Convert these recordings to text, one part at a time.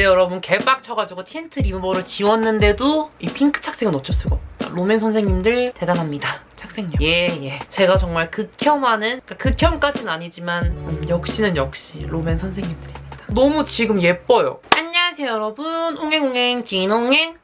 근데 여러분 개빡쳐가지고 틴트 리무버를 지웠는데도 이 핑크 착색은 어쩔 수가 없다. 롬앤 선생님들 대단합니다. 착색력. 예, 예. 제가 정말 극혐하는, 그러니까 극혐까지는 아니지만 음, 역시는 역시 롬앤 선생님들입니다. 너무 지금 예뻐요. 안녕하세요 여러분. 옹행옹행 진옹행.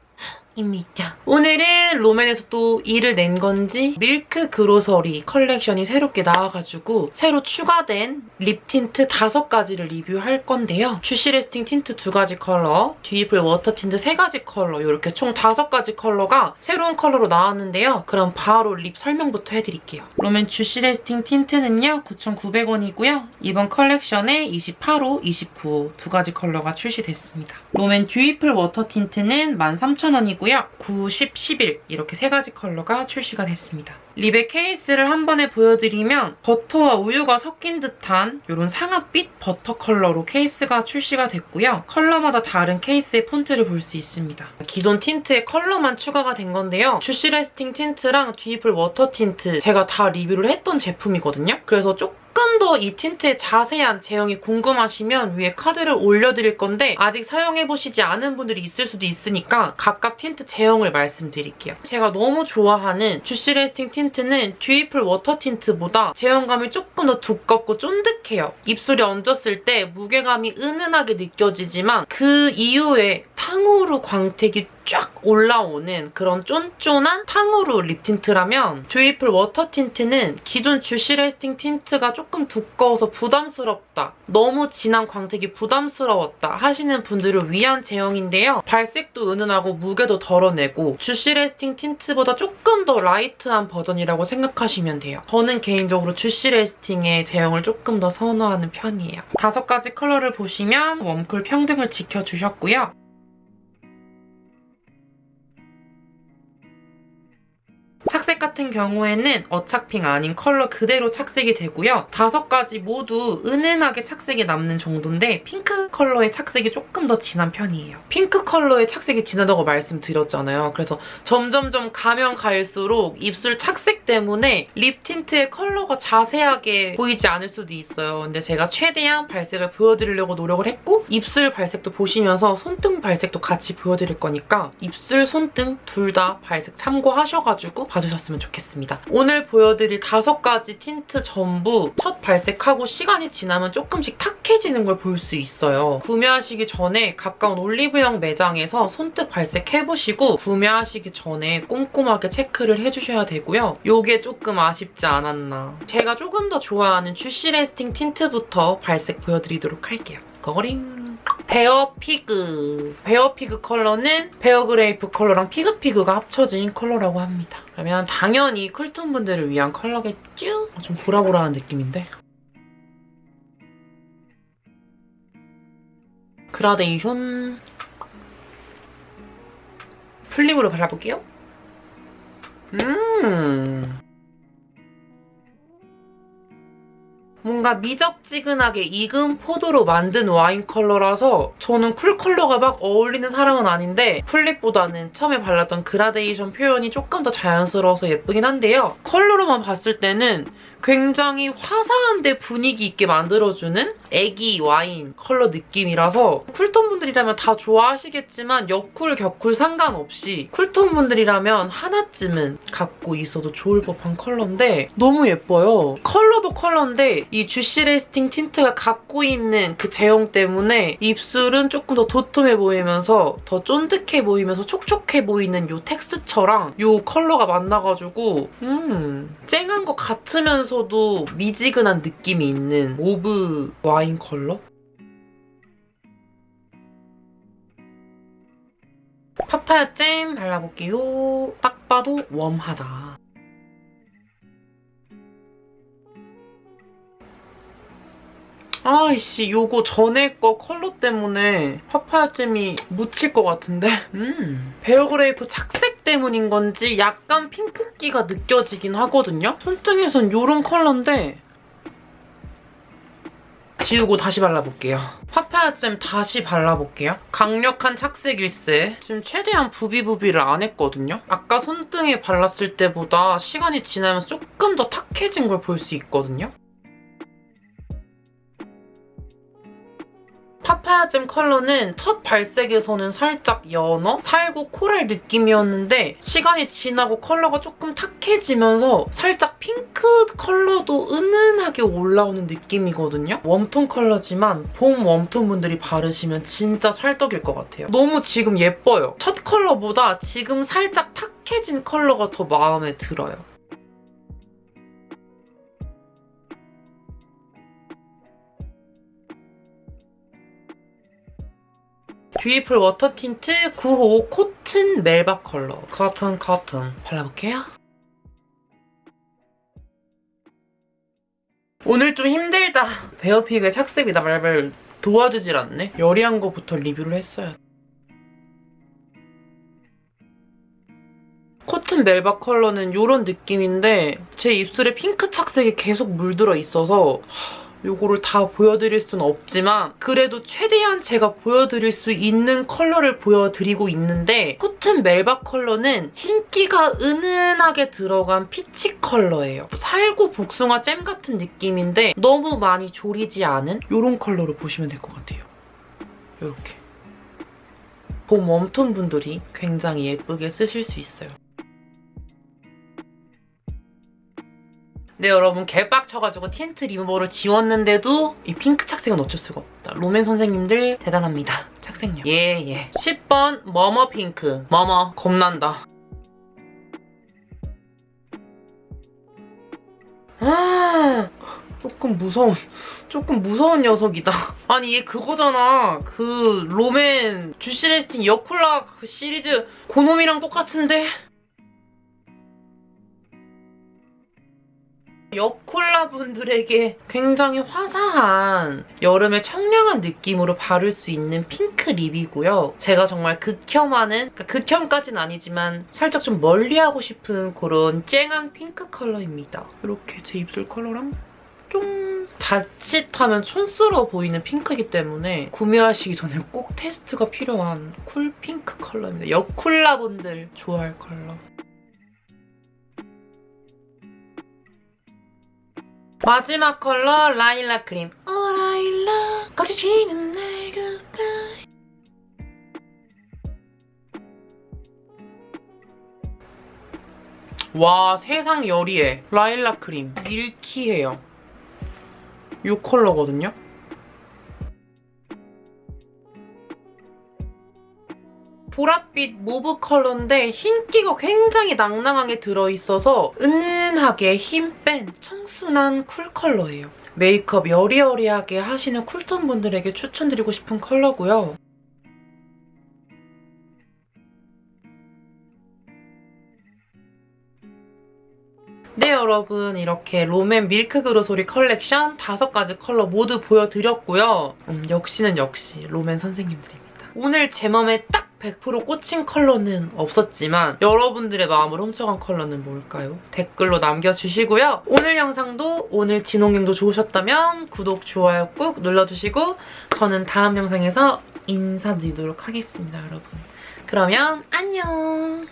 입니다. 오늘은 롬앤에서 또 일을 낸 건지 밀크 그로서리 컬렉션이 새롭게 나와가지고 새로 추가된 립 틴트 5가지를 리뷰할 건데요. 쥬시 래스팅 틴트 2가지 컬러, 듀이풀 워터 틴트 3가지 컬러 이렇게 총 5가지 컬러가 새로운 컬러로 나왔는데요. 그럼 바로 립 설명부터 해드릴게요. 롬앤 쥬시 래스팅 틴트는요. 9,900원이고요. 이번 컬렉션에 28호, 29호 두 가지 컬러가 출시됐습니다. 롬앤 듀이풀 워터 틴트는 13,000원이고요. 있고요. 9, 10, 11 이렇게 세 가지 컬러가 출시가 됐습니다. 립의 케이스를 한 번에 보여드리면 버터와 우유가 섞인 듯한 이런 상아빛 버터 컬러로 케이스가 출시가 됐고요. 컬러마다 다른 케이스의 폰트를 볼 수 있습니다. 기존 틴트에 컬러만 추가가 된 건데요. 쥬시 래스팅 틴트랑 듀이풀 워터 틴트 제가 다 리뷰를 했던 제품이거든요. 그래서 조금 조금 더 이 틴트의 자세한 제형이 궁금하시면 위에 카드를 올려드릴 건데 아직 사용해보시지 않은 분들이 있을 수도 있으니까 각각 틴트 제형을 말씀드릴게요. 제가 너무 좋아하는 쥬시 래스팅 틴트는 듀이풀 워터 틴트보다 제형감이 조금 더 두껍고 쫀득해요. 입술에 얹었을 때 무게감이 은은하게 느껴지지만 그 이후에 탕후루 광택이 쫙 올라오는 그런 쫀쫀한 탕후루 립 틴트라면 듀이풀 워터 틴트는 기존 쥬시 래스팅 틴트가 조금 두꺼워서 부담스럽다. 너무 진한 광택이 부담스러웠다 하시는 분들을 위한 제형인데요. 발색도 은은하고 무게도 덜어내고 쥬시 래스팅 틴트보다 조금 더 라이트한 버전이라고 생각하시면 돼요. 저는 개인적으로 쥬시 래스팅의 제형을 조금 더 선호하는 편이에요. 다섯 가지 컬러를 보시면 웜쿨 평등을 지켜주셨고요. 착색 같은 경우에는 어착핑 아닌 컬러 그대로 착색이 되고요. 다섯 가지 모두 은은하게 착색이 남는 정도인데 핑크 컬러의 착색이 조금 더 진한 편이에요. 핑크 컬러의 착색이 진하다고 말씀드렸잖아요. 그래서 점점점 가면 갈수록 입술 착색 때문에 립 틴트의 컬러가 자세하게 보이지 않을 수도 있어요. 근데 제가 최대한 발색을 보여드리려고 노력을 했고 입술 발색도 보시면서 손등 발색도 같이 보여드릴 거니까 입술, 손등 둘 다 발색 참고하셔가지고 봐주셨으면 좋겠습니다. 오늘 보여드릴 다섯 가지 틴트 전부 첫 발색하고 시간이 지나면 조금씩 탁해지는 걸 볼 수 있어요. 구매하시기 전에 가까운 올리브영 매장에서 손등 발색해보시고 구매하시기 전에 꼼꼼하게 체크를 해주셔야 되고요. 이게 조금 아쉽지 않았나. 제가 조금 더 좋아하는 주시 레스팅 틴트부터 발색 보여드리도록 할게요. 거거링! 베어 피그. 베어 피그 컬러는 베어 그레이프 컬러랑 피그 피그가 합쳐진 컬러라고 합니다. 그러면 당연히 쿨톤 분들을 위한 컬러겠죠? 좀 보라보라한 느낌인데? 그라데이션 full lip으로 발라볼게요. 음 뭔가 미적지근하게 익은 포도로 만든 와인 컬러라서 저는 쿨 컬러가 막 어울리는 사람은 아닌데 full lip보다는 처음에 발랐던 그라데이션 표현이 조금 더 자연스러워서 예쁘긴 한데요. 컬러로만 봤을 때는 굉장히 화사한데 분위기 있게 만들어주는 애기 와인 컬러 느낌이라서 쿨톤 분들이라면 다 좋아하시겠지만 여쿨, 겨쿨 상관없이 쿨톤 분들이라면 하나쯤은 갖고 있어도 좋을 법한 컬러인데 너무 예뻐요. 컬러 도 컬러인데 이 주시 레스팅 틴트가 갖고 있는 그 제형 때문에 입술은 조금 더 도톰해 보이면서 더 쫀득해 보이면서 촉촉해 보이는 이 텍스처랑 이 컬러가 만나가지고 음 쨍한 것 같으면서 하면서도 미지근한 느낌이 있는 모브 와인 컬러? 파파야 잼 발라볼게요. 딱 봐도 웜하다. 아이씨 요거 전에 거 컬러 때문에 파파야잼이 묻힐 것 같은데? 음 베어그레이프 착색 때문인 건지 약간 핑크기가 느껴지긴 하거든요? 손등에선 요런 컬러인데 지우고 다시 발라볼게요. 파파야잼 다시 발라볼게요. 강력한 착색일세. 지금 최대한 부비부비를 안 했거든요. 아까 손등에 발랐을 때보다 시간이 지나면서 조금 더 탁해진 걸 볼 수 있거든요. 파파야잼 컬러는 첫 발색에서는 살짝 연어, 살구, 코랄 느낌이었는데 시간이 지나고 컬러가 조금 탁해지면서 살짝 핑크 컬러도 은은하게 올라오는 느낌이거든요. 웜톤 컬러지만 봄 웜톤 분들이 바르시면 진짜 찰떡일 것 같아요. 너무 지금 예뻐요. 첫 컬러보다 지금 살짝 탁해진 컬러가 더 마음에 들어요. 듀이풀 워터 틴트 9호 코튼 멜바 컬러 코튼 코튼 발라볼게요. 오늘 좀 힘들다. 베어 피그 착색이 나 말발 도와주질 않네. 여리한 거부터 리뷰를 했어야 돼. 코튼 멜바 컬러는 이런 느낌인데 제 입술에 핑크 착색이 계속 물들어 있어서 이거를 다 보여드릴 수는 없지만 그래도 최대한 제가 보여드릴 수 있는 컬러를 보여드리고 있는데 코튼 멜바 컬러는 흰기가 은은하게 들어간 피치 컬러예요. 살구 복숭아 잼 같은 느낌인데 너무 많이 조리지 않은 이런 컬러로 보시면 될 것 같아요. 이렇게. 봄 웜톤 분들이 굉장히 예쁘게 쓰실 수 있어요. 네 여러분 개빡쳐가지고 틴트 리무버를 지웠는데도 이 핑크 착색은 어쩔 수가 없다. 롬앤 선생님들 대단합니다. 착색력. 예예. 예. 10번 머머 핑크. 머머 겁난다. 아 조금 무서운 조금 무서운 녀석이다. 아니 얘 그거잖아. 그 롬앤 주시 레스팅 여쿨라 그 시리즈 고놈이랑 똑같은데 여쿨라 분들에게 굉장히 화사한 여름의 청량한 느낌으로 바를 수 있는 핑크 립이고요. 제가 정말 극혐하는, 그러니까 극혐까진 아니지만 살짝 좀 멀리하고 싶은 그런 쨍한 핑크 컬러입니다. 이렇게 제 입술 컬러랑 좀 자칫하면 촌스러워 보이는 핑크이기 때문에 구매하시기 전에 꼭 테스트가 필요한 쿨 핑크 컬러입니다. 여쿨라 분들 좋아할 컬러. 마지막 컬러 라일락 크림. 어 라일락 꽃이 지는 날 굿바이 와 세상 여리해 라일락 크림. 밀키해요. 이 컬러거든요 보랏빛 모브 컬러인데 흰기가 굉장히 낭낭하게 들어있어서 은은하게 힘 뺀 청순한 쿨 컬러예요. 메이크업 여리여리하게 하시는 쿨톤 분들에게 추천드리고 싶은 컬러고요. 네 여러분 이렇게 롬앤 Milk Grocery 컬렉션 다섯 가지 컬러 모두 보여드렸고요. 음, 역시는 역시 롬앤 선생님들입니다. 오늘 제 맘에 딱 100% 꽂힌 컬러는 없었지만 여러분들의 마음을 훔쳐간 컬러는 뭘까요? 댓글로 남겨주시고요. 오늘 영상도 오늘 진홍경도 좋으셨다면 구독, 좋아요 꾹 눌러주시고 저는 다음 영상에서 인사드리도록 하겠습니다, 여러분. 그러면 안녕!